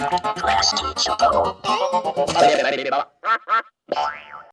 Class teacher.